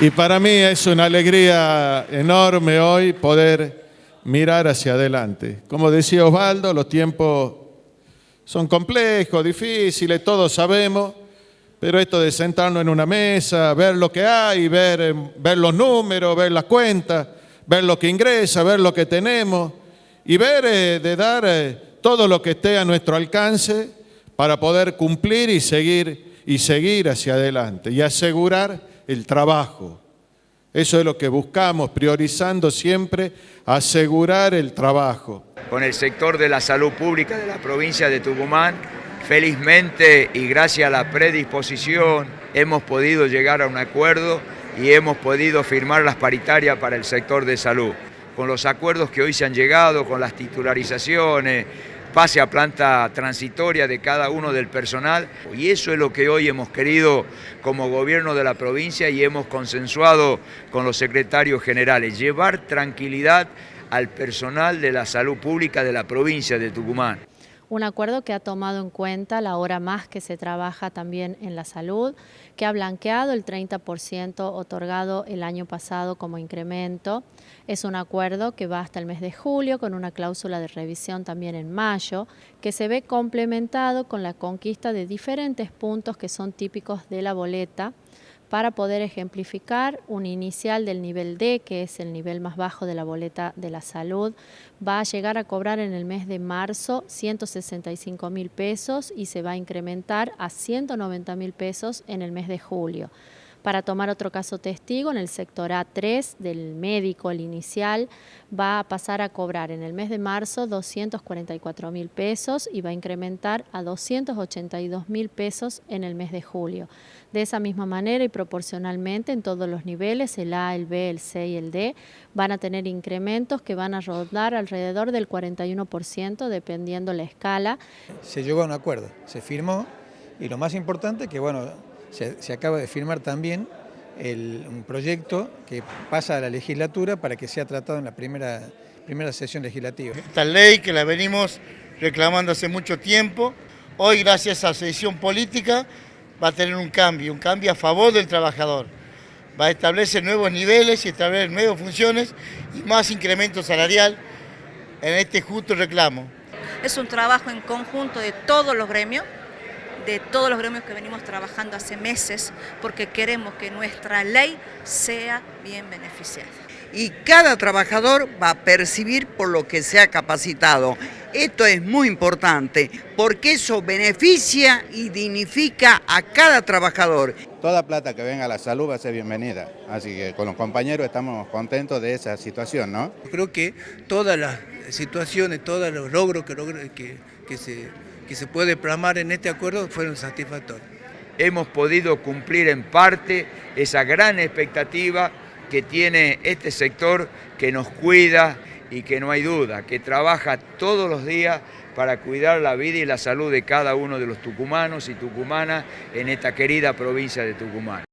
Y para mí es una alegría enorme hoy poder mirar hacia adelante. Como decía Osvaldo, los tiempos son complejos, difíciles, todos sabemos, pero esto de sentarnos en una mesa, ver lo que hay, ver, ver los números, ver las cuentas, ver lo que ingresa, ver lo que tenemos y ver eh, de dar eh, todo lo que esté a nuestro alcance para poder cumplir y seguir, y seguir hacia adelante y asegurar el trabajo. Eso es lo que buscamos, priorizando siempre asegurar el trabajo. Con el sector de la salud pública de la provincia de Tucumán, felizmente y gracias a la predisposición hemos podido llegar a un acuerdo y hemos podido firmar las paritarias para el sector de salud. Con los acuerdos que hoy se han llegado, con las titularizaciones, pase a planta transitoria de cada uno del personal. Y eso es lo que hoy hemos querido como gobierno de la provincia y hemos consensuado con los secretarios generales, llevar tranquilidad al personal de la salud pública de la provincia de Tucumán un acuerdo que ha tomado en cuenta la hora más que se trabaja también en la salud, que ha blanqueado el 30% otorgado el año pasado como incremento. Es un acuerdo que va hasta el mes de julio con una cláusula de revisión también en mayo, que se ve complementado con la conquista de diferentes puntos que son típicos de la boleta, para poder ejemplificar un inicial del nivel D, que es el nivel más bajo de la boleta de la salud, va a llegar a cobrar en el mes de marzo 165 mil pesos y se va a incrementar a 190 mil pesos en el mes de julio. Para tomar otro caso testigo, en el sector A3 del médico, el inicial, va a pasar a cobrar en el mes de marzo 244 mil pesos y va a incrementar a 282 mil pesos en el mes de julio. De esa misma manera y proporcionalmente en todos los niveles, el A, el B, el C y el D, van a tener incrementos que van a rodar alrededor del 41% dependiendo la escala. Se llegó a un acuerdo, se firmó y lo más importante que bueno, se, acaba de firmar también un proyecto que pasa a la legislatura para que sea tratado en la primera, primera sesión legislativa. Esta ley que la venimos reclamando hace mucho tiempo, hoy gracias a la sesión política va a tener un cambio, un cambio a favor del trabajador. Va a establecer nuevos niveles y establecer nuevas funciones y más incremento salarial en este justo reclamo. Es un trabajo en conjunto de todos los gremios, de todos los gremios que venimos trabajando hace meses porque queremos que nuestra ley sea bien beneficiada. Y cada trabajador va a percibir por lo que se ha capacitado. Esto es muy importante porque eso beneficia y dignifica a cada trabajador. Toda plata que venga a la salud va a ser bienvenida, así que con los compañeros estamos contentos de esa situación, ¿no? Creo que todas las situaciones, todos los logros que, que, que se que se puede plasmar en este acuerdo fueron satisfactorios. Hemos podido cumplir en parte esa gran expectativa que tiene este sector que nos cuida y que no hay duda, que trabaja todos los días para cuidar la vida y la salud de cada uno de los tucumanos y tucumanas en esta querida provincia de Tucumán.